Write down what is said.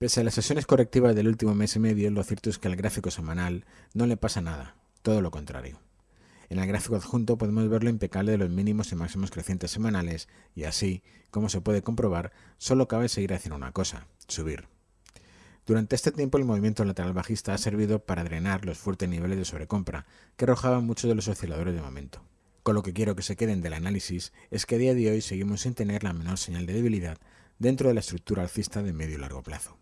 Pese a las sesiones correctivas del último mes y medio, lo cierto es que al gráfico semanal no le pasa nada, todo lo contrario. En el gráfico adjunto podemos ver lo impecable de los mínimos y máximos crecientes semanales y así, como se puede comprobar, solo cabe seguir haciendo una cosa, subir. Durante este tiempo el movimiento lateral bajista ha servido para drenar los fuertes niveles de sobrecompra que arrojaban muchos de los osciladores de momento. Con lo que quiero que se queden del análisis es que a día de hoy seguimos sin tener la menor señal de debilidad dentro de la estructura alcista de medio y largo plazo.